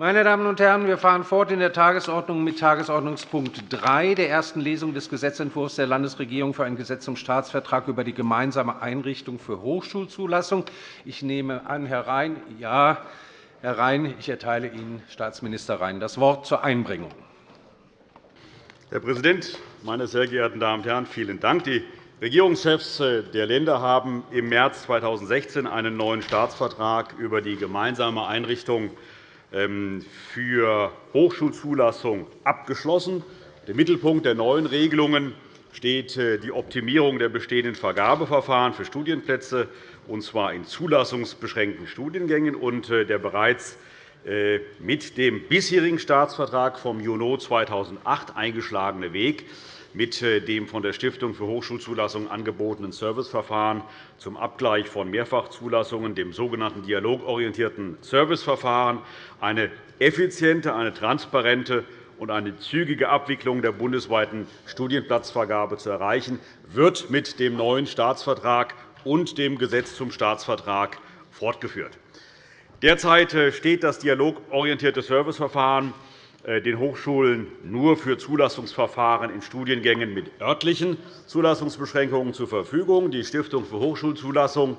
Meine Damen und Herren, wir fahren fort in der Tagesordnung mit Tagesordnungspunkt 3 der ersten Lesung des Gesetzentwurfs der Landesregierung für ein Gesetz zum Staatsvertrag über die gemeinsame Einrichtung für Hochschulzulassung. Ich nehme an, Herr Rhein, ja, Herr Rhein, ich erteile Ihnen, Staatsminister Rhein, das Wort zur Einbringung. Herr Präsident, meine sehr geehrten Damen und Herren! Vielen Dank. Die Regierungschefs der Länder haben im März 2016 einen neuen Staatsvertrag über die gemeinsame Einrichtung für Hochschulzulassung abgeschlossen. Im Mittelpunkt der neuen Regelungen steht äh, die Optimierung der bestehenden Vergabeverfahren für Studienplätze, und zwar in zulassungsbeschränkten Studiengängen. Und äh, der bereits äh, mit dem bisherigen Staatsvertrag vom Juni 2008 eingeschlagene Weg mit äh, dem von der Stiftung für Hochschulzulassung angebotenen Serviceverfahren zum Abgleich von Mehrfachzulassungen, dem sogenannten dialogorientierten Serviceverfahren, eine effiziente, eine transparente und eine zügige Abwicklung der bundesweiten Studienplatzvergabe zu erreichen, wird mit dem neuen Staatsvertrag und dem Gesetz zum Staatsvertrag fortgeführt. Derzeit äh, steht das dialogorientierte Serviceverfahren den Hochschulen nur für Zulassungsverfahren in Studiengängen mit örtlichen Zulassungsbeschränkungen zur Verfügung. Die Stiftung für Hochschulzulassung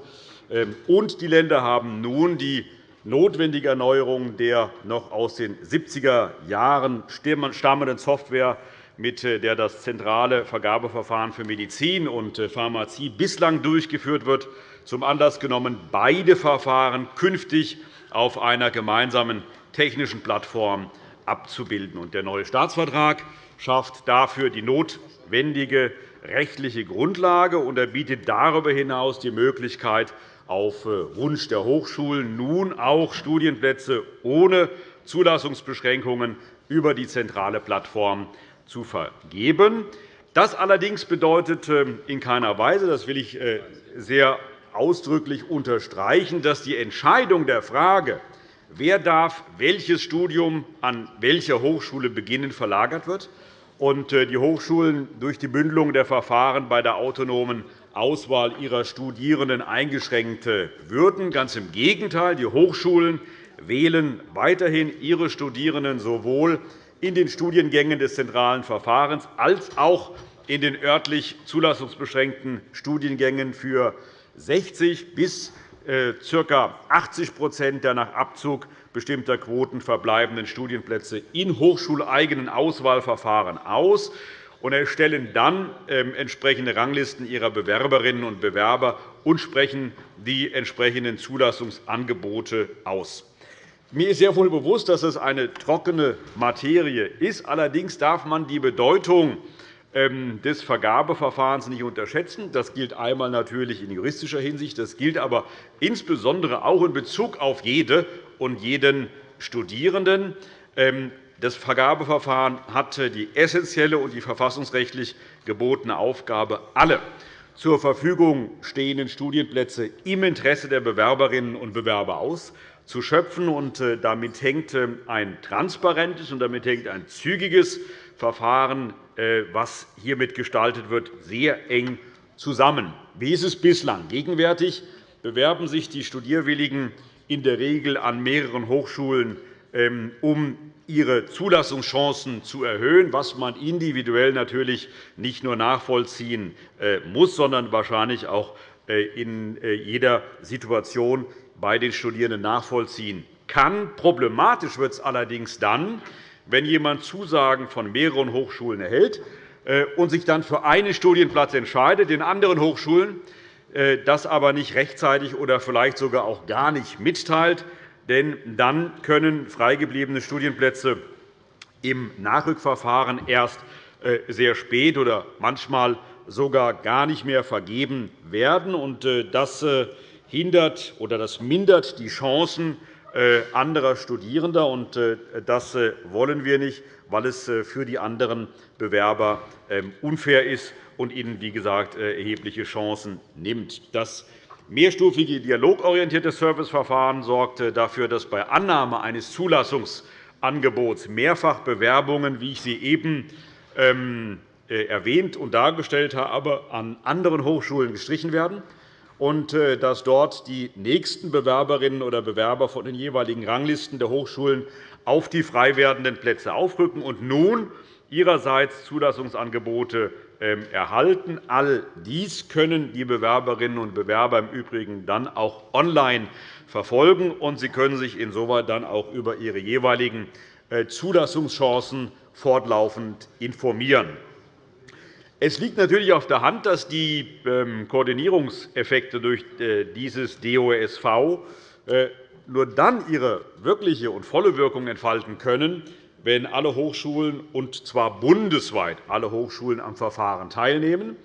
ähm, und die Länder haben nun die notwendige Erneuerung der noch aus den 70er Jahren stammenden Software, mit äh, der das zentrale Vergabeverfahren für Medizin und äh, Pharmazie bislang durchgeführt wird, zum Anlass genommen, beide Verfahren künftig auf einer gemeinsamen technischen Plattform abzubilden. Der neue Staatsvertrag schafft dafür die notwendige rechtliche Grundlage, und er bietet darüber hinaus die Möglichkeit, auf äh, Wunsch der Hochschulen nun auch Studienplätze ohne Zulassungsbeschränkungen über die zentrale Plattform zu vergeben. Das allerdings bedeutet ähm, in keiner Weise, das will ich äh, sehr ausdrücklich unterstreichen, dass die Entscheidung der Frage, wer darf welches Studium an welcher Hochschule beginnen, verlagert wird und äh, die Hochschulen durch die Bündelung der Verfahren bei der autonomen Auswahl ihrer Studierenden eingeschränkt würden. Ganz im Gegenteil. Die Hochschulen wählen weiterhin ihre Studierenden sowohl in den Studiengängen des zentralen Verfahrens als auch in den örtlich zulassungsbeschränkten Studiengängen für 60 bis äh, ca. 80% der nach Abzug bestimmter Quoten verbleibenden Studienplätze in hochschuleigenen Auswahlverfahren aus und erstellen dann ähm, entsprechende Ranglisten ihrer Bewerberinnen und Bewerber und sprechen die entsprechenden Zulassungsangebote aus. Mir ist sehr wohl bewusst, dass es eine trockene Materie ist. Allerdings darf man die Bedeutung des Vergabeverfahrens nicht unterschätzen. Das gilt einmal natürlich in juristischer Hinsicht, das gilt aber insbesondere auch in Bezug auf jede und jeden Studierenden. Ähm, das Vergabeverfahren hat die essentielle und die verfassungsrechtlich gebotene Aufgabe, alle zur Verfügung stehenden Studienplätze im Interesse der Bewerberinnen und Bewerber auszuschöpfen. Äh, damit hängt äh, ein transparentes und damit hängt ein zügiges Verfahren was hiermit gestaltet wird, sehr eng zusammen. Wie ist es bislang? Gegenwärtig bewerben sich die Studierwilligen in der Regel an mehreren Hochschulen, ähm, um ihre Zulassungschancen zu erhöhen, was man individuell natürlich nicht nur nachvollziehen äh, muss, sondern wahrscheinlich auch äh, in jeder Situation bei den Studierenden nachvollziehen kann. Problematisch wird es allerdings dann, wenn jemand Zusagen von mehreren Hochschulen erhält äh, und sich dann für einen Studienplatz entscheidet, den anderen Hochschulen äh, das aber nicht rechtzeitig oder vielleicht sogar auch gar nicht mitteilt. Denn dann können freigebliebene Studienplätze im Nachrückverfahren erst äh, sehr spät oder manchmal sogar gar nicht mehr vergeben werden. Das hindert oder das mindert die Chancen anderer Studierender. Äh, das äh, wollen wir nicht, weil es für die anderen Bewerber ähm, unfair ist und ihnen, wie gesagt, erhebliche Chancen nimmt. Das mehrstufige dialogorientierte Serviceverfahren sorgt dafür, dass bei Annahme eines Zulassungsangebots Mehrfachbewerbungen, wie ich sie eben ähm, erwähnt und dargestellt habe, an anderen Hochschulen gestrichen werden und äh, dass dort die nächsten Bewerberinnen oder Bewerber von den jeweiligen Ranglisten der Hochschulen auf die frei werdenden Plätze aufrücken und nun ihrerseits Zulassungsangebote ähm, erhalten. All dies können die Bewerberinnen und Bewerber im Übrigen dann auch online verfolgen, und sie können sich insoweit dann auch über ihre jeweiligen äh, Zulassungschancen fortlaufend informieren. Es liegt natürlich auf der Hand, dass die ähm, Koordinierungseffekte durch äh, dieses DOSV äh, nur dann ihre wirkliche und volle Wirkung entfalten können, wenn alle Hochschulen, und zwar bundesweit alle Hochschulen, am Verfahren teilnehmen.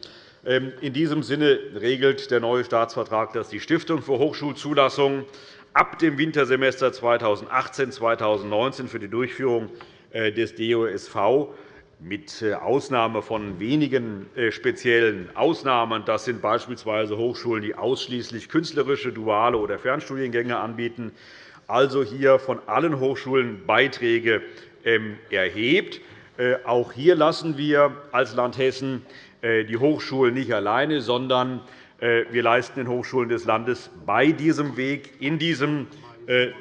Ähm, in diesem Sinne regelt der neue Staatsvertrag, dass die Stiftung für Hochschulzulassungen ab dem Wintersemester 2018-2019 für die Durchführung äh, des DOSV mit äh, Ausnahme von wenigen äh, speziellen Ausnahmen. Das sind beispielsweise Hochschulen, die ausschließlich künstlerische, duale oder Fernstudiengänge anbieten, also hier von allen Hochschulen Beiträge ähm, erhebt. Äh, auch hier lassen wir als Land Hessen die Hochschulen nicht alleine, sondern wir leisten den Hochschulen des Landes bei diesem Weg, in diesem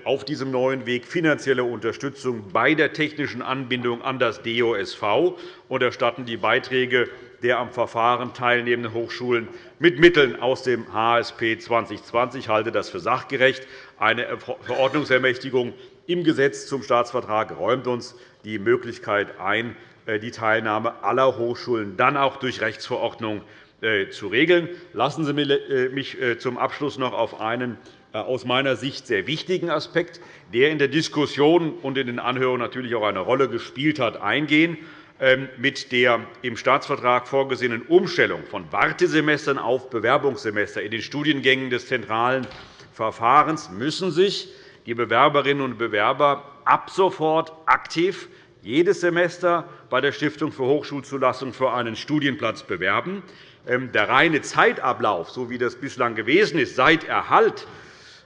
auf diesem neuen Weg finanzielle Unterstützung bei der technischen Anbindung an das DOSV und erstatten die Beiträge der am Verfahren teilnehmenden Hochschulen mit Mitteln aus dem HSP 2020. Ich halte das für sachgerecht. Eine Verordnungsermächtigung im Gesetz zum Staatsvertrag räumt uns die Möglichkeit ein, äh, die Teilnahme aller Hochschulen dann auch durch Rechtsverordnung äh, zu regeln. Lassen Sie mich zum Abschluss noch auf einen äh, aus meiner Sicht sehr wichtigen Aspekt, der in der Diskussion und in den Anhörungen natürlich auch eine Rolle gespielt hat, eingehen. Ähm, mit der im Staatsvertrag vorgesehenen Umstellung von Wartesemestern auf Bewerbungssemester in den Studiengängen des zentralen Verfahrens müssen sich die Bewerberinnen und Bewerber ab sofort aktiv jedes Semester bei der Stiftung für Hochschulzulassung für einen Studienplatz bewerben. Ähm, der reine Zeitablauf, so wie das bislang gewesen ist, seit Erhalt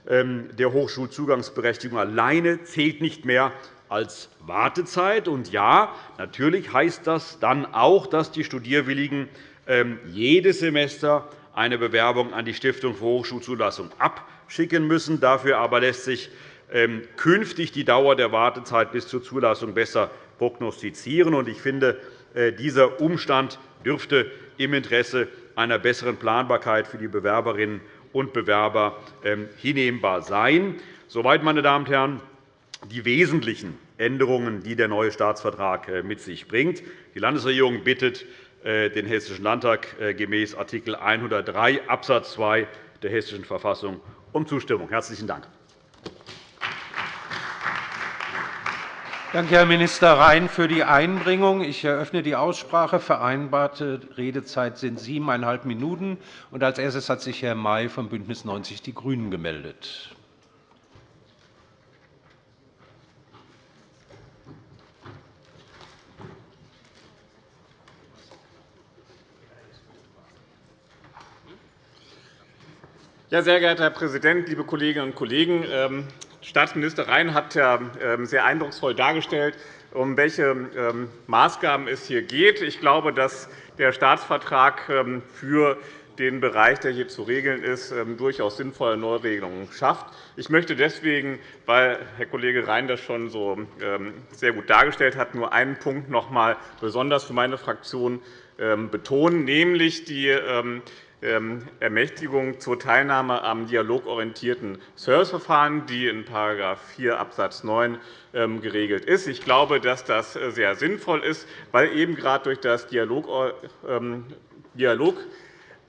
der Hochschulzugangsberechtigung alleine zählt nicht mehr als Wartezeit. Und ja, natürlich heißt das dann auch, dass die Studierwilligen ähm, jedes Semester eine Bewerbung an die Stiftung für Hochschulzulassung abschicken müssen. Dafür aber lässt sich ähm, künftig die Dauer der Wartezeit bis zur Zulassung besser prognostizieren. Ich finde, äh, dieser Umstand dürfte im Interesse einer besseren Planbarkeit für die Bewerberinnen und Bewerber ähm, hinnehmbar sein. Soweit, meine Damen und Herren, die wesentlichen Änderungen, die der neue Staatsvertrag äh, mit sich bringt. Die Landesregierung bittet äh, den Hessischen Landtag äh, gemäß Art. 103 Abs. 2 der Hessischen Verfassung um Zustimmung. – Herzlichen Dank. Danke, Herr Minister Rhein, für die Einbringung. Ich eröffne die Aussprache. Vereinbarte Redezeit sind siebeneinhalb Minuten. Als erstes hat sich Herr May von BÜNDNIS 90 die GRÜNEN gemeldet. Ja, sehr geehrter Herr Präsident, liebe Kolleginnen und Kollegen! Staatsminister Rhein hat ähm, sehr eindrucksvoll dargestellt, um welche ähm, Maßgaben es hier geht. Ich glaube, dass der Staatsvertrag ähm, für den Bereich, der hier zu regeln ist, durchaus sinnvolle Neuregelungen schafft. Ich möchte deswegen, weil Herr Kollege Rhein das schon so sehr gut dargestellt hat, nur einen Punkt noch einmal besonders für meine Fraktion betonen, nämlich die Ermächtigung zur Teilnahme am dialogorientierten Serviceverfahren, die in § 4 Abs. 9 geregelt ist. Ich glaube, dass das äh, sehr sinnvoll ist, weil eben gerade durch das Dialog ähm,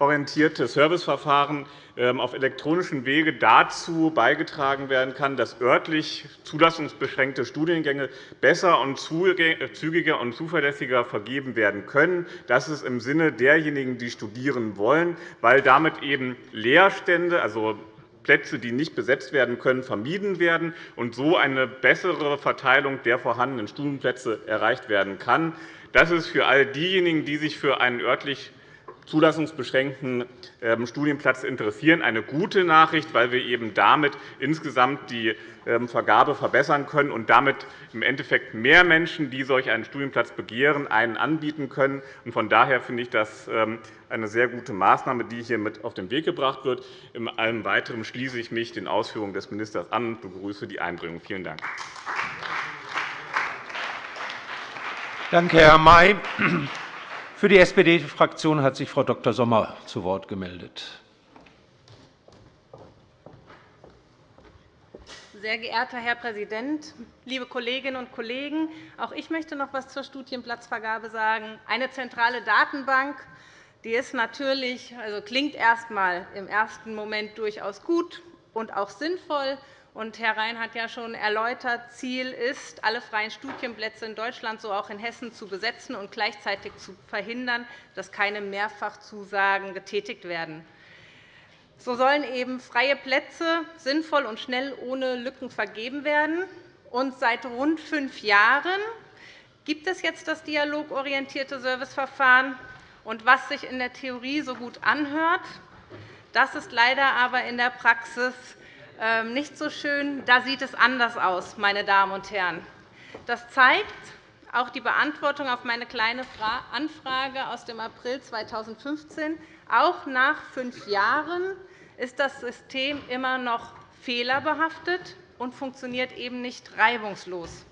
orientierte Serviceverfahren ähm, auf elektronischem Wege dazu beigetragen werden kann, dass örtlich zulassungsbeschränkte Studiengänge besser und zügiger und zuverlässiger vergeben werden können. Das ist im Sinne derjenigen, die studieren wollen, weil damit eben Leerstände, also Plätze, die nicht besetzt werden können, vermieden werden und so eine bessere Verteilung der vorhandenen Studienplätze erreicht werden kann. Das ist für all diejenigen, die sich für einen örtlich zulassungsbeschränkten ähm, Studienplatz interessieren. Eine gute Nachricht, weil wir eben damit insgesamt die ähm, Vergabe verbessern können und damit im Endeffekt mehr Menschen, die solch einen Studienplatz begehren, einen anbieten können. Von daher finde ich das ähm, eine sehr gute Maßnahme, die hier mit auf den Weg gebracht wird. In allem Weiteren schließe ich mich den Ausführungen des Ministers an und begrüße die Einbringung. Vielen Dank. Danke, Herr May. Für die SPD-Fraktion hat sich Frau Dr. Sommer zu Wort gemeldet. Sehr geehrter Herr Präsident, liebe Kolleginnen und Kollegen! Auch ich möchte noch etwas zur Studienplatzvergabe sagen. Eine zentrale Datenbank die ist natürlich, also klingt erst einmal im ersten Moment durchaus gut und auch sinnvoll. Und Herr Rhein hat ja schon erläutert, Ziel ist, alle freien Studienplätze in Deutschland, so auch in Hessen, zu besetzen und gleichzeitig zu verhindern, dass keine Mehrfachzusagen getätigt werden. So sollen eben freie Plätze sinnvoll und schnell ohne Lücken vergeben werden. Und seit rund fünf Jahren gibt es jetzt das dialogorientierte Serviceverfahren. Und was sich in der Theorie so gut anhört, das ist leider aber in der Praxis nicht so schön. Da sieht es anders aus, meine Damen und Herren. Das zeigt auch die Beantwortung auf meine Kleine Anfrage aus dem April 2015. Auch nach fünf Jahren ist das System immer noch fehlerbehaftet und funktioniert eben nicht reibungslos.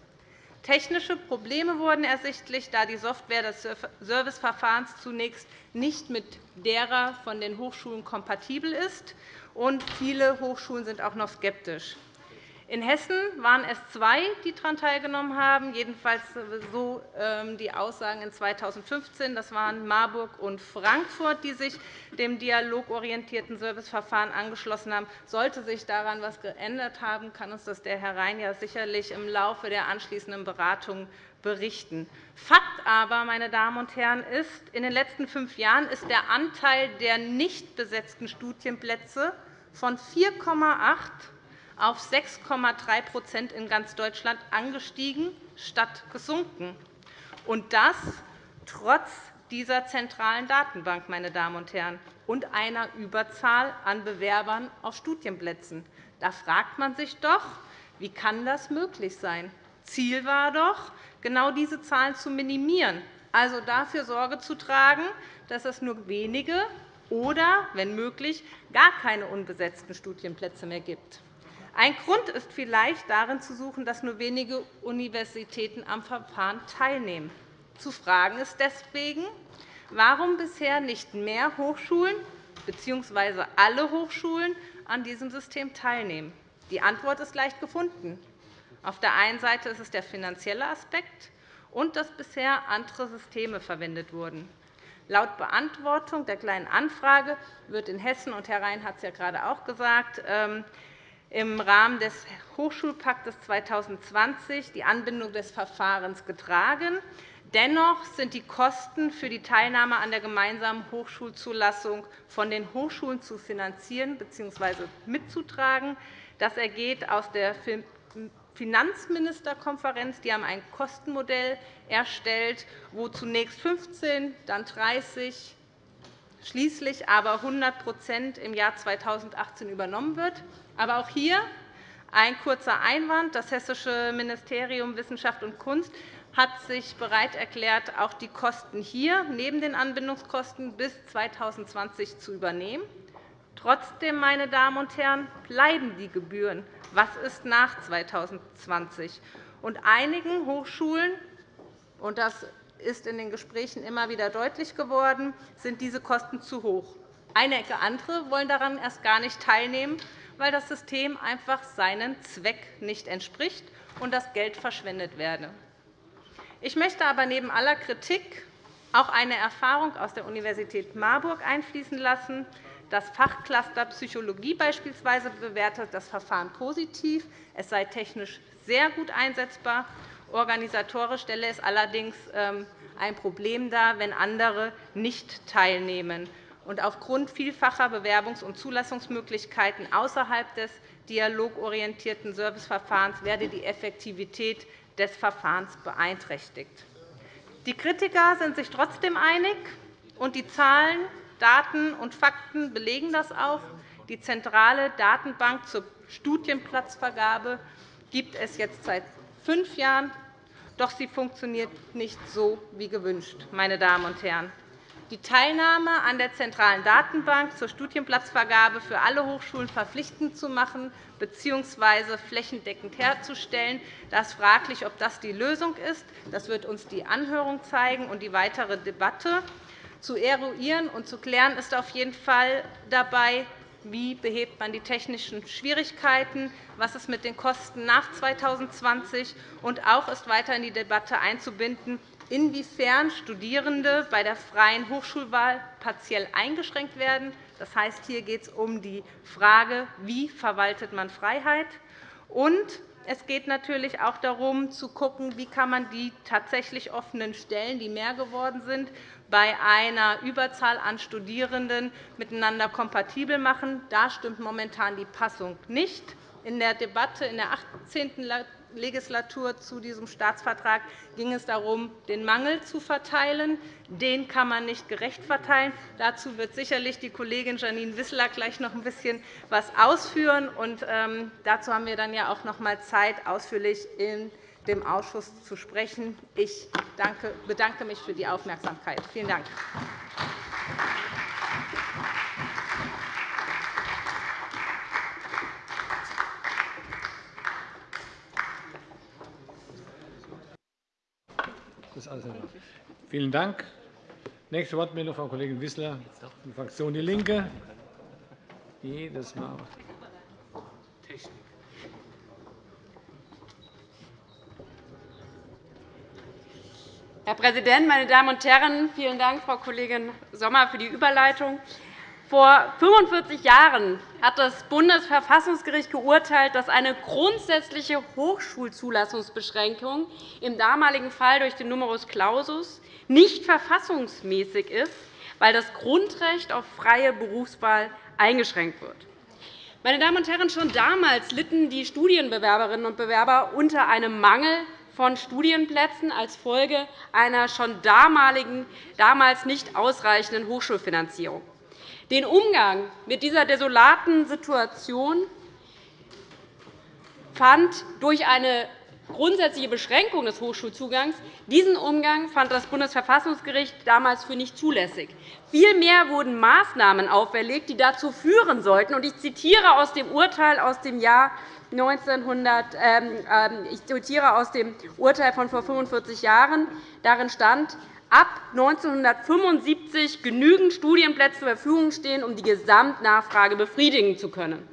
Technische Probleme wurden ersichtlich, da die Software des Serviceverfahrens zunächst nicht mit derer von den Hochschulen kompatibel ist und viele Hochschulen sind auch noch skeptisch. In Hessen waren es zwei, die daran teilgenommen haben, jedenfalls so ähm, die Aussagen in 2015. Das waren Marburg und Frankfurt, die sich dem dialogorientierten Serviceverfahren angeschlossen haben. Sollte sich daran etwas geändert haben, kann uns das der Herr Rhein ja sicherlich im Laufe der anschließenden Beratungen berichten. Fakt aber, meine Damen und Herren, ist, in den letzten fünf Jahren ist der Anteil der nicht besetzten Studienplätze von 4,8 auf 6,3% in ganz Deutschland angestiegen statt gesunken. Und das trotz dieser zentralen Datenbank, meine Damen und Herren, und einer Überzahl an Bewerbern auf Studienplätzen. Da fragt man sich doch, wie kann das möglich sein? Ziel war doch, genau diese Zahlen zu minimieren, also dafür Sorge zu tragen, dass es nur wenige oder, wenn möglich, gar keine unbesetzten Studienplätze mehr gibt. Ein Grund ist vielleicht darin zu suchen, dass nur wenige Universitäten am Verfahren teilnehmen. Zu fragen ist deswegen, warum bisher nicht mehr Hochschulen bzw. alle Hochschulen an diesem System teilnehmen. Die Antwort ist leicht gefunden. Auf der einen Seite ist es der finanzielle Aspekt und dass bisher andere Systeme verwendet wurden. Laut Beantwortung der Kleinen Anfrage wird in Hessen, und Herr Rhein hat es ja gerade auch gesagt, ähm, im Rahmen des Hochschulpaktes 2020 die Anbindung des Verfahrens getragen. Dennoch sind die Kosten für die Teilnahme an der gemeinsamen Hochschulzulassung von den Hochschulen zu finanzieren bzw. mitzutragen. Das ergeht aus der Finanzministerkonferenz. Die haben ein Kostenmodell erstellt, wo zunächst 15, dann 30, schließlich aber 100% im Jahr 2018 übernommen wird. Aber auch hier ein kurzer Einwand. Das Hessische Ministerium Wissenschaft und Kunst hat sich bereit erklärt, auch die Kosten hier neben den Anbindungskosten bis 2020 zu übernehmen. Trotzdem, meine Damen und Herren, bleiben die Gebühren. Was ist nach 2020? Und einigen Hochschulen, und das ist in den Gesprächen immer wieder deutlich geworden, sind diese Kosten zu hoch. Einige andere wollen daran erst gar nicht teilnehmen, weil das System einfach seinem Zweck nicht entspricht und das Geld verschwendet werde. Ich möchte aber neben aller Kritik auch eine Erfahrung aus der Universität Marburg einfließen lassen. Das Fachcluster Psychologie beispielsweise bewertet das Verfahren positiv. Es sei technisch sehr gut einsetzbar. Organisatorisch stelle es allerdings ähm, ein Problem dar, wenn andere nicht teilnehmen und aufgrund vielfacher Bewerbungs- und Zulassungsmöglichkeiten außerhalb des dialogorientierten Serviceverfahrens werde die Effektivität des Verfahrens beeinträchtigt. Die Kritiker sind sich trotzdem einig, und die Zahlen Daten und Fakten belegen das auch. Die zentrale Datenbank zur Studienplatzvergabe gibt es jetzt seit fünf Jahren, doch sie funktioniert nicht so wie gewünscht. Meine Damen und Herren. Die Teilnahme an der zentralen Datenbank zur Studienplatzvergabe für alle Hochschulen verpflichtend zu machen bzw. flächendeckend herzustellen, das ist fraglich, ob das die Lösung ist. Das wird uns die Anhörung zeigen und die weitere Debatte. Zu eruieren und zu klären ist auf jeden Fall dabei, wie behebt man die technischen Schwierigkeiten, was ist mit den Kosten nach 2020 und auch ist weiter in die Debatte einzubinden, inwiefern Studierende bei der freien Hochschulwahl partiell eingeschränkt werden. Das heißt, hier geht es um die Frage, wie verwaltet man Freiheit und es geht natürlich auch darum, zu schauen, wie kann man die tatsächlich offenen Stellen, die mehr geworden sind, bei einer Überzahl an Studierenden miteinander kompatibel machen. Da stimmt momentan die Passung nicht. In der Debatte in der 18. Legislatur zu diesem Staatsvertrag ging es darum, den Mangel zu verteilen. Den kann man nicht gerecht verteilen. Dazu wird sicherlich die Kollegin Janine Wissler gleich noch ein bisschen was ausführen. Und, ähm, dazu haben wir dann ja auch noch einmal Zeit, ausführlich in dem Ausschuss zu sprechen. Ich bedanke mich für die Aufmerksamkeit. Vielen Dank. Vielen Dank. Nächste Wortmeldung, Frau Kollegin Wissler, die Fraktion DIE LINKE. Jedes Mal. Präsident, meine Damen und Herren! Vielen Dank, Frau Kollegin Sommer, für die Überleitung. Vor 45 Jahren hat das Bundesverfassungsgericht geurteilt, dass eine grundsätzliche Hochschulzulassungsbeschränkung im damaligen Fall durch den Numerus Clausus nicht verfassungsmäßig ist, weil das Grundrecht auf freie Berufswahl eingeschränkt wird. Meine Damen und Herren, schon damals litten die Studienbewerberinnen und Bewerber unter einem Mangel von Studienplätzen als Folge einer schon damals nicht ausreichenden Hochschulfinanzierung. Den Umgang mit dieser desolaten Situation fand durch eine grundsätzliche Beschränkung des Hochschulzugangs. Diesen Umgang fand das Bundesverfassungsgericht damals für nicht zulässig. Vielmehr wurden Maßnahmen auferlegt, die dazu führen sollten. Ich zitiere aus dem Urteil aus dem Jahr 1900, ähm, ähm, ich zitiere aus dem Urteil von vor 45 Jahren. Darin stand, ab 1975 genügend Studienplätze zur Verfügung stehen, um die Gesamtnachfrage befriedigen zu können.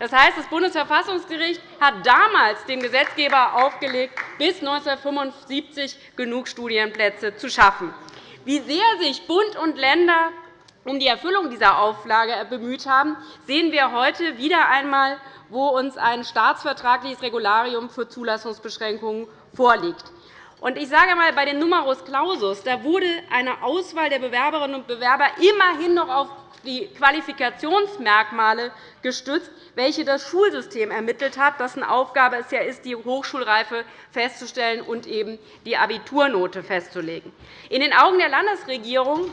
Das heißt, das Bundesverfassungsgericht hat damals dem Gesetzgeber aufgelegt, bis 1975 genug Studienplätze zu schaffen. Wie sehr sich Bund und Länder um die Erfüllung dieser Auflage bemüht haben, sehen wir heute wieder einmal, wo uns ein staatsvertragliches Regularium für Zulassungsbeschränkungen vorliegt. Ich sage einmal, bei den Numerus Clausus da wurde eine Auswahl der Bewerberinnen und Bewerber immerhin noch auf die Qualifikationsmerkmale gestützt, welche das Schulsystem ermittelt hat, dessen Aufgabe es ja ist, die Hochschulreife festzustellen und eben die Abiturnote festzulegen. In den Augen der Landesregierung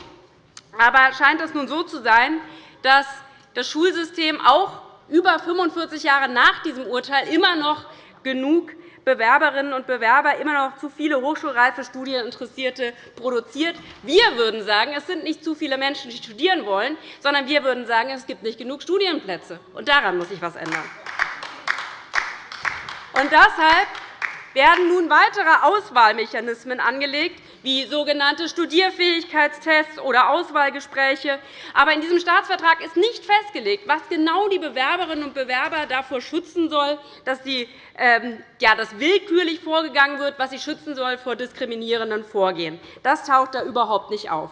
aber scheint es nun so zu sein, dass das Schulsystem auch über 45 Jahre nach diesem Urteil immer noch genug Bewerberinnen und Bewerber immer noch zu viele hochschulreife Studieninteressierte produziert. Wir würden sagen, es sind nicht zu viele Menschen, die studieren wollen, sondern wir würden sagen, es gibt nicht genug Studienplätze. Und daran muss sich etwas ändern. Und deshalb werden nun weitere Auswahlmechanismen angelegt, wie sogenannte Studierfähigkeitstests oder Auswahlgespräche. Aber in diesem Staatsvertrag ist nicht festgelegt, was genau die Bewerberinnen und Bewerber davor schützen soll, dass, die, ähm, ja, dass willkürlich vorgegangen wird, was sie schützen soll vor diskriminierenden Vorgehen. Das taucht da überhaupt nicht auf.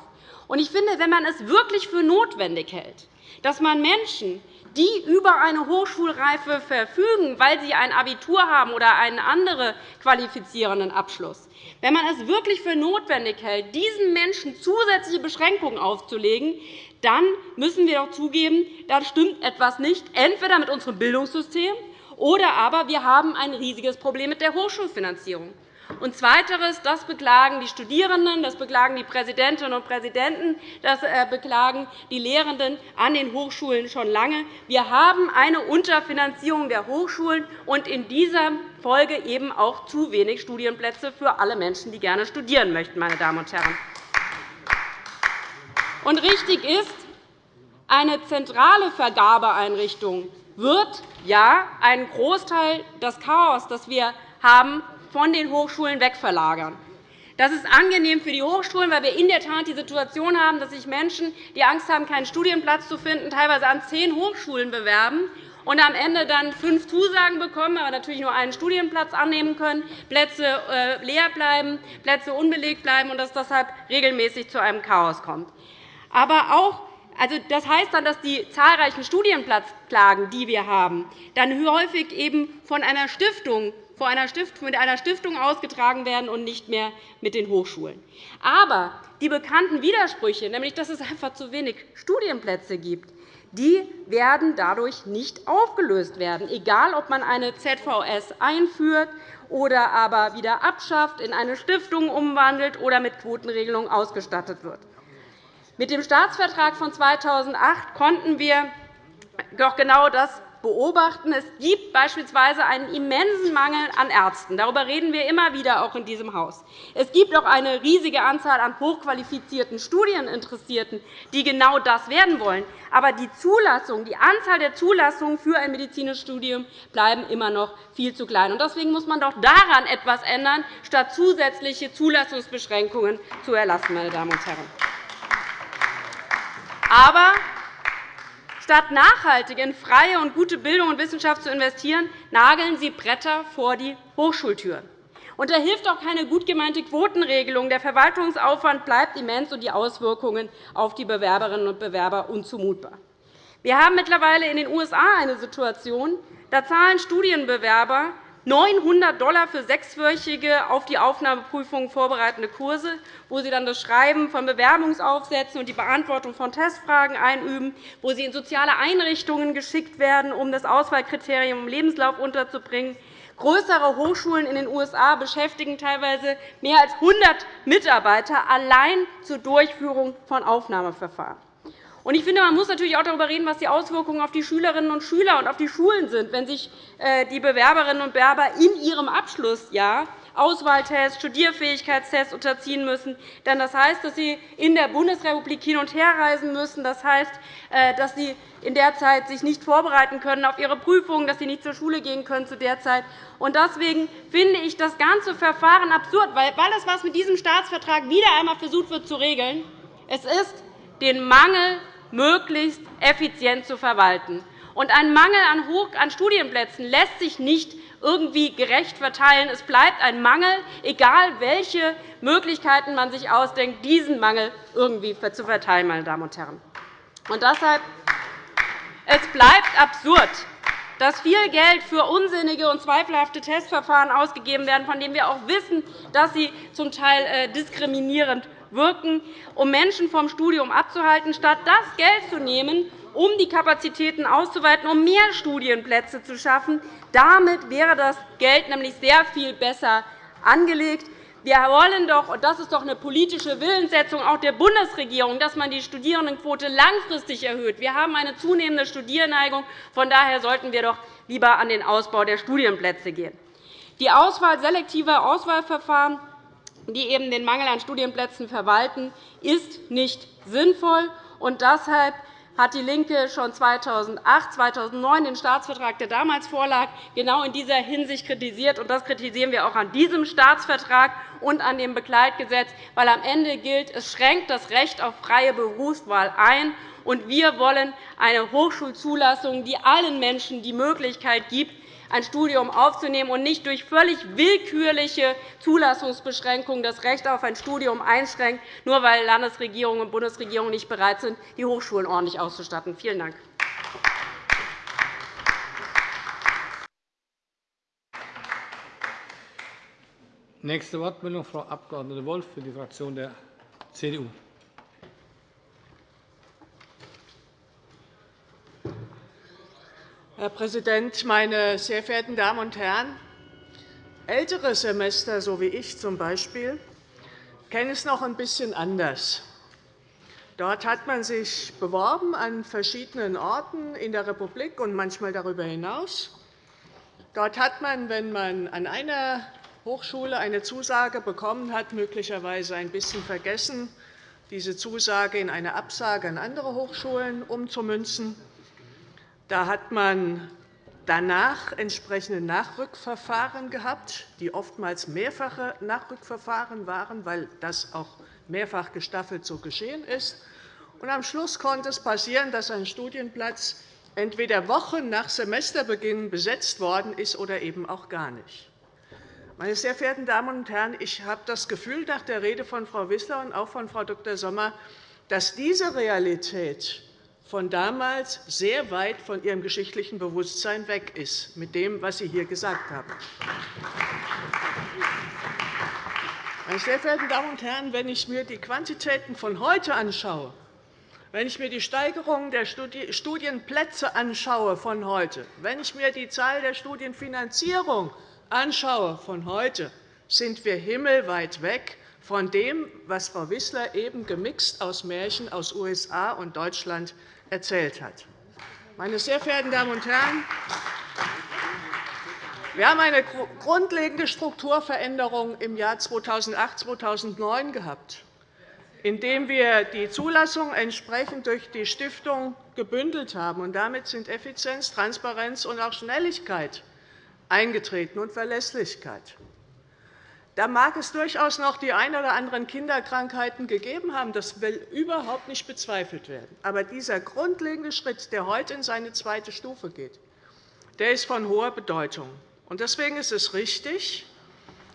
Ich finde, wenn man es wirklich für notwendig hält, dass man Menschen, die über eine Hochschulreife verfügen, weil sie ein Abitur haben oder einen anderen qualifizierenden Abschluss, wenn man es wirklich für notwendig hält, diesen Menschen zusätzliche Beschränkungen aufzulegen, dann müssen wir doch zugeben, da stimmt etwas nicht, entweder mit unserem Bildungssystem oder aber wir haben ein riesiges Problem mit der Hochschulfinanzierung. Und Zweiteres, das beklagen die Studierenden, das beklagen die Präsidentinnen und Präsidenten, das äh, beklagen die Lehrenden an den Hochschulen schon lange. Wir haben eine Unterfinanzierung der Hochschulen und in dieser Folge eben auch zu wenig Studienplätze für alle Menschen, die gerne studieren möchten. Meine Damen und Herren. Und richtig ist, eine zentrale Vergabeeinrichtung wird ja einen Großteil des Chaos, das wir haben, von den Hochschulen wegverlagern. Das ist angenehm für die Hochschulen, weil wir in der Tat die Situation haben, dass sich Menschen, die Angst haben, keinen Studienplatz zu finden, teilweise an zehn Hochschulen bewerben und am Ende dann fünf Zusagen bekommen, aber natürlich nur einen Studienplatz annehmen können, Plätze äh, leer bleiben, Plätze unbelegt bleiben und dass deshalb regelmäßig zu einem Chaos kommt. Aber auch also, das heißt dann, dass die zahlreichen Studienplatzklagen, die wir haben, dann häufig eben von einer Stiftung vor einer Stiftung, mit einer Stiftung ausgetragen werden und nicht mehr mit den Hochschulen. Aber die bekannten Widersprüche, nämlich dass es einfach zu wenig Studienplätze gibt, die werden dadurch nicht aufgelöst werden, egal ob man eine ZVS einführt oder aber wieder abschafft, in eine Stiftung umwandelt oder mit Quotenregelungen ausgestattet wird. Mit dem Staatsvertrag von 2008 konnten wir doch genau das beobachten. Es gibt beispielsweise einen immensen Mangel an Ärzten. Darüber reden wir immer wieder, auch in diesem Haus. Es gibt auch eine riesige Anzahl an hochqualifizierten Studieninteressierten, die genau das werden wollen. Aber die Zulassung, die Anzahl der Zulassungen für ein medizinisches Studium bleiben immer noch viel zu klein. Deswegen muss man doch daran etwas ändern, statt zusätzliche Zulassungsbeschränkungen zu erlassen. Meine Damen und Herren. Aber Statt nachhaltig in freie und gute Bildung und Wissenschaft zu investieren, nageln Sie Bretter vor die Hochschultüren. Und da hilft auch keine gut gemeinte Quotenregelung. Der Verwaltungsaufwand bleibt immens, und die Auswirkungen auf die Bewerberinnen und Bewerber unzumutbar. Wir haben mittlerweile in den USA eine Situation, da zahlen Studienbewerber 900 $ für sechswöchige auf die Aufnahmeprüfung vorbereitende Kurse, wo sie dann das Schreiben von Bewerbungsaufsätzen und die Beantwortung von Testfragen einüben, wo sie in soziale Einrichtungen geschickt werden, um das Auswahlkriterium im Lebenslauf unterzubringen. Größere Hochschulen in den USA beschäftigen teilweise mehr als 100 Mitarbeiter allein zur Durchführung von Aufnahmeverfahren. Ich finde, man muss natürlich auch darüber reden, was die Auswirkungen auf die Schülerinnen und Schüler und auf die Schulen sind, wenn sich äh, die Bewerberinnen und Bewerber in ihrem Abschlussjahr Auswahltests, Studierfähigkeitstests unterziehen müssen. Denn das heißt, dass sie in der Bundesrepublik hin und her reisen müssen. Das heißt, äh, dass sie in der Zeit sich nicht vorbereiten können auf ihre Prüfungen, dass sie nicht zur Schule gehen können zu der Zeit. Deswegen finde ich das ganze Verfahren absurd, weil es was mit diesem Staatsvertrag wieder einmal versucht wird zu regeln. Es ist den Mangel möglichst effizient zu verwalten. Und ein Mangel an Studienplätzen lässt sich nicht irgendwie gerecht verteilen. Es bleibt ein Mangel, egal welche Möglichkeiten man sich ausdenkt, diesen Mangel irgendwie zu verteilen. Meine Damen und Herren. Und deshalb es bleibt absurd, dass viel Geld für unsinnige und zweifelhafte Testverfahren ausgegeben werden, von denen wir auch wissen, dass sie zum Teil äh, diskriminierend wirken, um Menschen vom Studium abzuhalten, statt das Geld zu nehmen, um die Kapazitäten auszuweiten, um mehr Studienplätze zu schaffen. Damit wäre das Geld nämlich sehr viel besser angelegt. Wir wollen doch, und das ist doch eine politische Willenssetzung auch der Bundesregierung, dass man die Studierendenquote langfristig erhöht. Wir haben eine zunehmende Studierneigung. Von daher sollten wir doch lieber an den Ausbau der Studienplätze gehen. Die Auswahl selektiver Auswahlverfahren die eben den Mangel an Studienplätzen verwalten, ist nicht sinnvoll. Und deshalb hat DIE LINKE schon 2008, 2009 den Staatsvertrag, der damals vorlag, genau in dieser Hinsicht kritisiert. Das kritisieren wir auch an diesem Staatsvertrag und an dem Begleitgesetz, weil am Ende gilt, es schränkt das Recht auf freie Berufswahl ein. Und wir wollen eine Hochschulzulassung, die allen Menschen die Möglichkeit gibt, ein Studium aufzunehmen und nicht durch völlig willkürliche Zulassungsbeschränkungen das Recht auf ein Studium einschränkt, nur weil Landesregierungen und Bundesregierungen nicht bereit sind, die Hochschulen ordentlich auszustatten. Vielen Dank. Nächste Wortmeldung, Frau Abg. Wolff für die Fraktion der CDU. Herr Präsident, meine sehr verehrten Damen und Herren! Ältere Semester, so wie ich zum Beispiel, kennen es noch ein bisschen anders. Dort hat man sich beworben an verschiedenen Orten in der Republik und manchmal darüber hinaus. Dort hat man, wenn man an einer Hochschule eine Zusage bekommen hat, möglicherweise ein bisschen vergessen, diese Zusage in eine Absage an andere Hochschulen umzumünzen. Da hat man danach entsprechende Nachrückverfahren gehabt, die oftmals mehrfache Nachrückverfahren waren, weil das auch mehrfach gestaffelt so geschehen ist. Und am Schluss konnte es passieren, dass ein Studienplatz entweder Wochen nach Semesterbeginn besetzt worden ist oder eben auch gar nicht. Meine sehr verehrten Damen und Herren, ich habe das Gefühl nach der Rede von Frau Wissler und auch von Frau Dr. Sommer, dass diese Realität von damals sehr weit von Ihrem geschichtlichen Bewusstsein weg ist, mit dem, was Sie hier gesagt haben. Meine sehr verehrten Damen und Herren, wenn ich mir die Quantitäten von heute anschaue, wenn ich mir die Steigerung der Studienplätze anschaue von heute, wenn ich mir die Zahl der Studienfinanzierung anschaue von heute, sind wir himmelweit weg von dem, was Frau Wissler eben gemixt aus Märchen aus USA und Deutschland erzählt hat. Meine sehr verehrten Damen und Herren, wir haben eine grundlegende Strukturveränderung im Jahr 2008-2009 gehabt, indem wir die Zulassung entsprechend durch die Stiftung gebündelt haben. Damit sind Effizienz, Transparenz und auch Schnelligkeit eingetreten und Verlässlichkeit. Da mag es durchaus noch die ein oder anderen Kinderkrankheiten gegeben haben. Das will überhaupt nicht bezweifelt werden. Aber dieser grundlegende Schritt, der heute in seine zweite Stufe geht, der ist von hoher Bedeutung. Deswegen ist es richtig,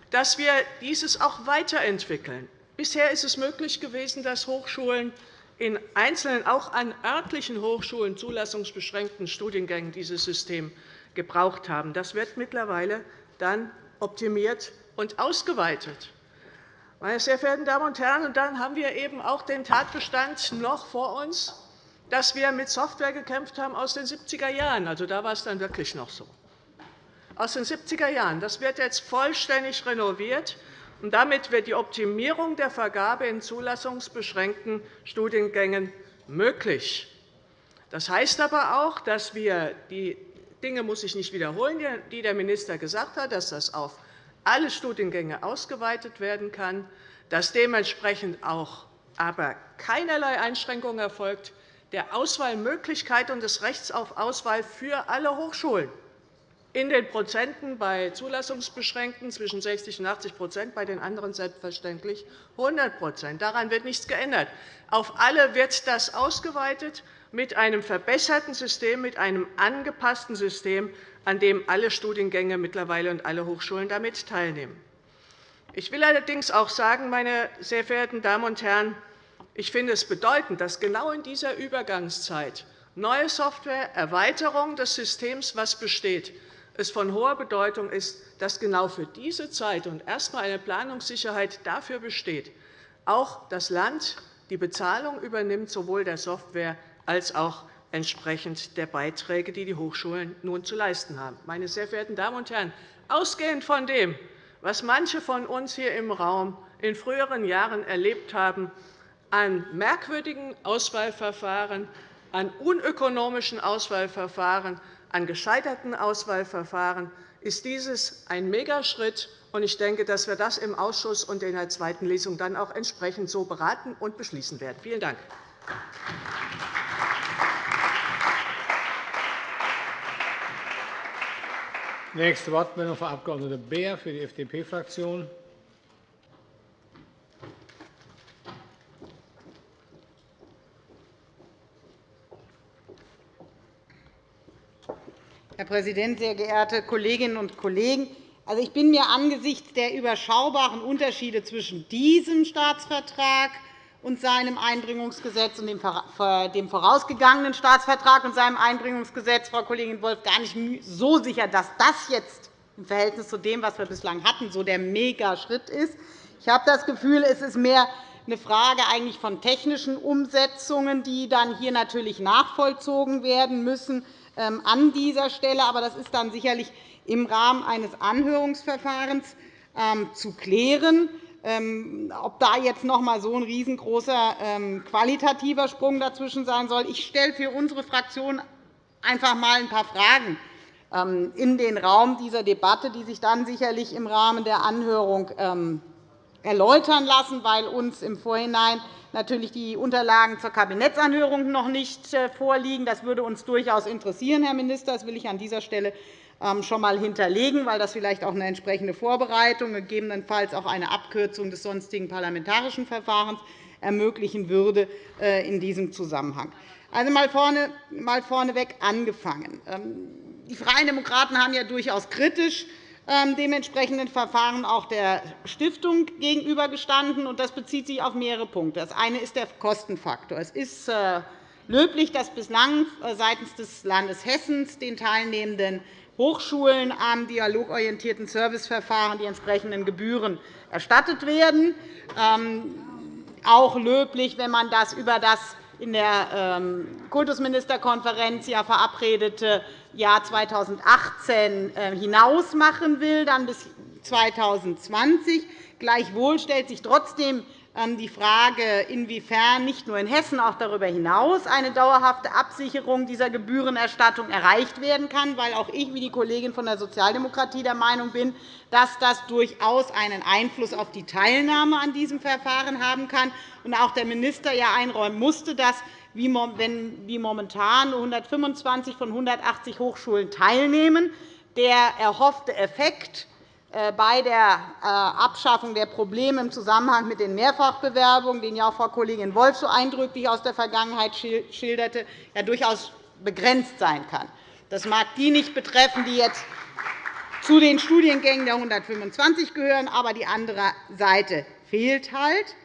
dass wir dieses auch weiterentwickeln. Bisher ist es möglich gewesen, dass Hochschulen in einzelnen, auch an örtlichen Hochschulen zulassungsbeschränkten Studiengängen dieses System gebraucht haben. Das wird mittlerweile dann optimiert und ausgeweitet. Meine sehr verehrten Damen und Herren, und dann haben wir eben auch den Tatbestand noch vor uns, dass wir mit Software gekämpft haben aus den 70er Jahren. Also, da war es dann wirklich noch so. Aus den 70er Jahren. Das wird jetzt vollständig renoviert. Und damit wird die Optimierung der Vergabe in zulassungsbeschränkten Studiengängen möglich. Das heißt aber auch, dass wir die Dinge muss ich nicht wiederholen, die der Minister gesagt hat, dass das auf alle Studiengänge ausgeweitet werden kann, dass dementsprechend auch aber keinerlei Einschränkung erfolgt der Auswahlmöglichkeit und des Rechts auf Auswahl für alle Hochschulen. In den Prozenten bei Zulassungsbeschränkten zwischen 60 und 80% bei den anderen selbstverständlich 100% Daran wird nichts geändert. Auf alle wird das ausgeweitet mit einem verbesserten System, mit einem angepassten System, an dem alle Studiengänge mittlerweile und alle Hochschulen damit teilnehmen. Ich will allerdings auch sagen, meine sehr verehrten Damen und Herren, ich finde es bedeutend, dass genau in dieser Übergangszeit neue Software, Erweiterung des Systems, was besteht, es von hoher Bedeutung ist, dass genau für diese Zeit und erst einmal eine Planungssicherheit dafür besteht, auch das Land die Bezahlung übernimmt, sowohl der Software als auch entsprechend der Beiträge, die die Hochschulen nun zu leisten haben. Meine sehr verehrten Damen und Herren, ausgehend von dem, was manche von uns hier im Raum in früheren Jahren erlebt haben, an merkwürdigen Auswahlverfahren, an unökonomischen Auswahlverfahren, an gescheiterten Auswahlverfahren, ist dieses ein Megaschritt. Ich denke, dass wir das im Ausschuss und in der zweiten Lesung dann auch entsprechend so beraten und beschließen werden. Vielen Dank. Nächste Wortmeldung, Frau Abg. Beer für die FDP-Fraktion. Herr Präsident, sehr geehrte Kolleginnen und Kollegen! Also, ich bin mir angesichts der überschaubaren Unterschiede zwischen diesem Staatsvertrag und seinem Einbringungsgesetz und dem vorausgegangenen Staatsvertrag und seinem Einbringungsgesetz, Frau Kollegin Wolff, gar nicht so sicher, dass das jetzt im Verhältnis zu dem, was wir bislang hatten, so der Megaschritt ist. Ich habe das Gefühl, es ist mehr eine Frage eigentlich von technischen Umsetzungen, die dann hier natürlich nachvollzogen werden müssen. ähm, an dieser Stelle. Aber das ist dann sicherlich im Rahmen eines Anhörungsverfahrens ähm, zu klären. Ähm, ob da jetzt noch einmal so ein riesengroßer qualitativer Sprung dazwischen sein soll. Ich stelle für unsere Fraktion einfach einmal ein paar Fragen in den Raum dieser Debatte, die sich dann sicherlich im Rahmen der Anhörung erläutern lassen, weil uns im Vorhinein natürlich die Unterlagen zur Kabinettsanhörung noch nicht äh, vorliegen. Das würde uns durchaus interessieren, Herr Minister. Das will ich an dieser Stelle ähm, schon einmal hinterlegen, weil das vielleicht auch eine entsprechende Vorbereitung, gegebenenfalls auch eine Abkürzung des sonstigen parlamentarischen Verfahrens ermöglichen würde äh, in diesem Zusammenhang. Also mal, vorne, mal vorneweg angefangen. Ähm, die Freien Demokraten haben ja durchaus kritisch ähm, dementsprechenden Verfahren auch der Stiftung gegenübergestanden. Das bezieht sich auf mehrere Punkte. Das eine ist der Kostenfaktor. Es ist äh, löblich, dass bislang äh, seitens des Landes Hessen den teilnehmenden Hochschulen am dialogorientierten Serviceverfahren die entsprechenden Gebühren erstattet werden. Ähm, auch löblich, wenn man das über das in der ähm, Kultusministerkonferenz ja verabredete Jahr 2018 äh, hinaus machen will, dann bis 2020. Gleichwohl stellt sich trotzdem die Frage, inwiefern nicht nur in Hessen, auch darüber hinaus eine dauerhafte Absicherung dieser Gebührenerstattung erreicht werden kann, weil auch ich, wie die Kollegin von der Sozialdemokratie, der Meinung bin, dass das durchaus einen Einfluss auf die Teilnahme an diesem Verfahren haben kann. Und auch der Minister ja einräumen musste, dass wie momentan nur 125 von 180 Hochschulen teilnehmen, der erhoffte Effekt bei der äh, Abschaffung der Probleme im Zusammenhang mit den Mehrfachbewerbungen, den ja auch Frau Kollegin Wolff so eindrücklich aus der Vergangenheit schilderte, ja durchaus begrenzt sein kann. Das mag die nicht betreffen, die jetzt zu den Studiengängen der 125 gehören, aber die andere Seite fehlt halt.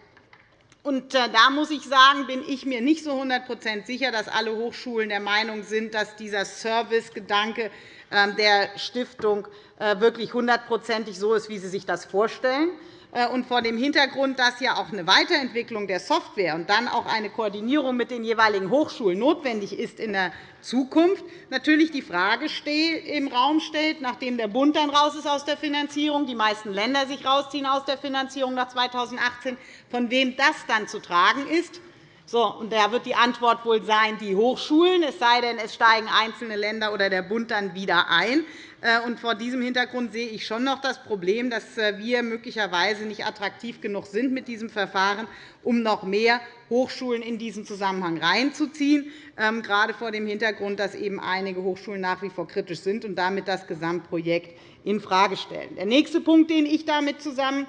Und äh, da muss ich sagen, bin ich mir nicht so 100% sicher, dass alle Hochschulen der Meinung sind, dass dieser Servicegedanke ähm, der Stiftung äh, wirklich hundertprozentig so ist, wie Sie sich das vorstellen. Äh, und vor dem Hintergrund, dass ja auch eine Weiterentwicklung der Software und dann auch eine Koordinierung mit den jeweiligen Hochschulen notwendig ist in der Zukunft, natürlich die Frage im Raum stellt, nachdem der Bund dann raus ist aus der Finanzierung, die meisten Länder sich rausziehen aus der Finanzierung nach 2018, von wem das dann zu tragen ist. So, und da wird die Antwort wohl sein, die Hochschulen, es sei denn, es steigen einzelne Länder oder der Bund dann wieder ein. Äh, und vor diesem Hintergrund sehe ich schon noch das Problem, dass äh, wir möglicherweise nicht attraktiv genug sind mit diesem Verfahren, um noch mehr Hochschulen in diesen Zusammenhang reinzuziehen, ähm, gerade vor dem Hintergrund, dass eben einige Hochschulen nach wie vor kritisch sind und damit das Gesamtprojekt infrage stellen. Der nächste Punkt, den ich damit zusammenhängend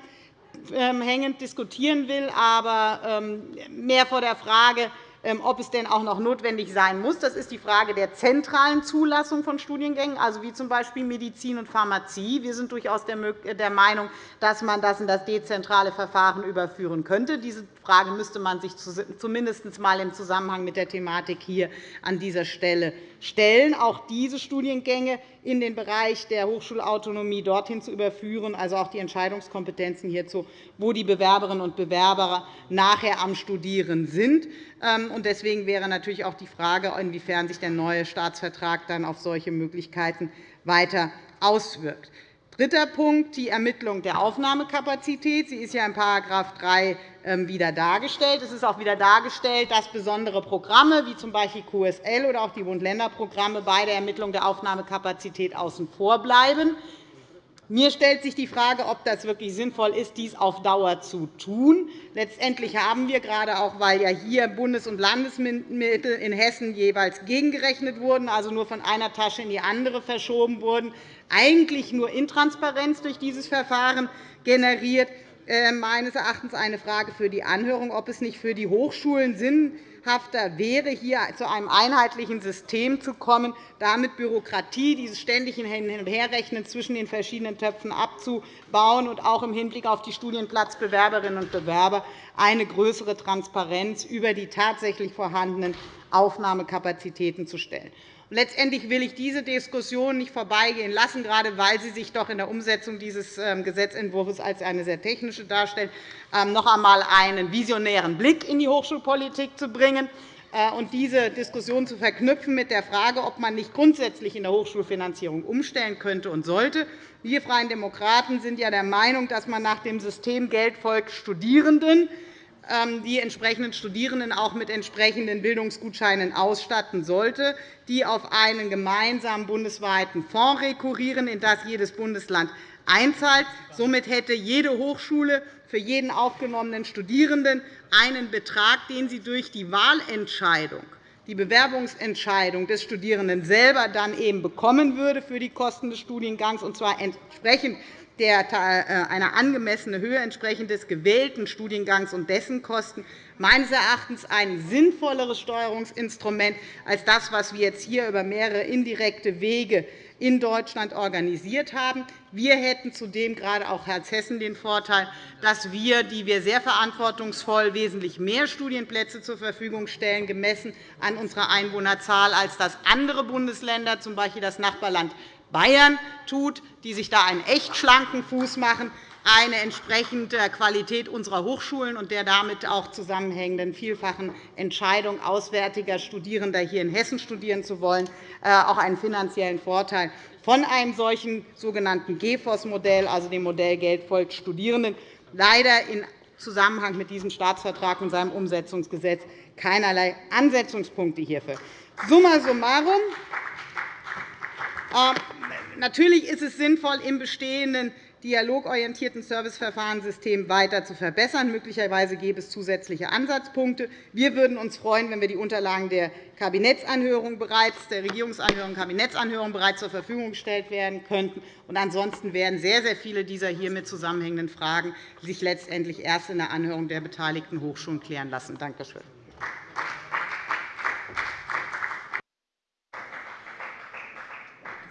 ähm, diskutieren will, aber ähm, mehr vor der Frage, ähm, ob es denn auch noch notwendig sein muss. Das ist die Frage der zentralen Zulassung von Studiengängen, also wie z. B. Medizin und Pharmazie. Wir sind durchaus der Meinung, dass man das in das dezentrale Verfahren überführen könnte. Diese Frage müsste man sich zumindest einmal im Zusammenhang mit der Thematik hier an dieser Stelle stellen, auch diese Studiengänge in den Bereich der Hochschulautonomie dorthin zu überführen, also auch die Entscheidungskompetenzen hierzu, wo die Bewerberinnen und Bewerber nachher am Studieren sind. Ähm, deswegen wäre natürlich auch die Frage, inwiefern sich der neue Staatsvertrag dann auf solche Möglichkeiten weiter auswirkt. Dritter Punkt, die Ermittlung der Aufnahmekapazität. Sie ist ja in § 3 ähm, wieder dargestellt. Es ist auch wieder dargestellt, dass besondere Programme, wie z. B. QSL oder auch die Bund-Länder-Programme, bei der Ermittlung der Aufnahmekapazität außen vor bleiben. Mir stellt sich die Frage, ob das wirklich sinnvoll ist, dies auf Dauer zu tun. Letztendlich haben wir, gerade auch weil ja hier Bundes- und Landesmittel in Hessen jeweils gegengerechnet wurden, also nur von einer Tasche in die andere verschoben wurden, eigentlich nur Intransparenz durch dieses Verfahren generiert. Äh, meines Erachtens eine Frage für die Anhörung, ob es nicht für die Hochschulen sinnhafter wäre, hier zu einem einheitlichen System zu kommen, damit Bürokratie, dieses ständige Hin- und Herrechnen zwischen den verschiedenen Töpfen abzubauen und auch im Hinblick auf die Studienplatzbewerberinnen und Bewerber eine größere Transparenz über die tatsächlich vorhandenen Aufnahmekapazitäten zu stellen. Letztendlich will ich diese Diskussion nicht vorbeigehen lassen, gerade weil sie sich doch in der Umsetzung dieses ähm, Gesetzentwurfs als eine sehr technische darstellt, ähm, noch einmal einen visionären Blick in die Hochschulpolitik zu bringen. äh, und diese Diskussion zu verknüpfen mit der Frage, ob man nicht grundsätzlich in der Hochschulfinanzierung umstellen könnte und sollte. Wir Freien Demokraten sind ja der Meinung, dass man nach dem System Geld folgt Studierenden die entsprechenden Studierenden auch mit entsprechenden Bildungsgutscheinen ausstatten sollte, die auf einen gemeinsamen bundesweiten Fonds rekurrieren, in das jedes Bundesland einzahlt. Somit hätte jede Hochschule für jeden aufgenommenen Studierenden einen Betrag, den sie durch die Wahlentscheidung die Bewerbungsentscheidung des Studierenden selber dann eben bekommen würde für die Kosten des Studiengangs, und zwar entsprechend der, äh, einer angemessenen Höhe entsprechend des gewählten Studiengangs und dessen Kosten meines Erachtens ein sinnvolleres Steuerungsinstrument als das, was wir jetzt hier über mehrere indirekte Wege in Deutschland organisiert haben. Wir hätten zudem gerade auch als Hessen den Vorteil, dass wir, die wir sehr verantwortungsvoll wesentlich mehr Studienplätze zur Verfügung stellen, gemessen an unserer Einwohnerzahl, als das andere Bundesländer, z. B. das Nachbarland Bayern tut, die sich da einen echt schlanken Fuß machen, eine entsprechende Qualität unserer Hochschulen und der damit auch zusammenhängenden vielfachen Entscheidung auswärtiger Studierender hier in Hessen studieren zu wollen, äh, auch einen finanziellen Vorteil von einem solchen sogenannten GFOS-Modell, also dem Modell Geld folgt Studierenden, leider in Zusammenhang mit diesem Staatsvertrag und seinem Umsetzungsgesetz keinerlei Ansetzungspunkte hierfür. Summa summarum. Äh, natürlich ist es sinnvoll, im bestehenden dialogorientierten Serviceverfahrenssystem weiter zu verbessern. Möglicherweise gäbe es zusätzliche Ansatzpunkte. Wir würden uns freuen, wenn wir die Unterlagen der Kabinettsanhörung bereits, der Regierungsanhörung Kabinettsanhörung bereits zur Verfügung gestellt werden könnten. ansonsten werden sehr, sehr viele dieser hiermit zusammenhängenden Fragen sich letztendlich erst in der Anhörung der beteiligten Hochschulen klären lassen. Danke schön.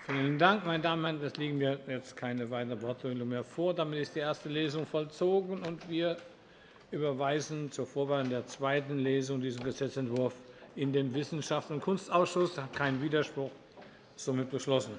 Vielen Dank, meine Damen und Herren. Es liegen mir jetzt keine weiteren Wortmeldungen mehr vor. Damit ist die erste Lesung vollzogen, und wir überweisen zur Vorbereitung der zweiten Lesung diesen Gesetzentwurf in den Wissenschafts- und Kunstausschuss. Kein Widerspruch. Somit beschlossen.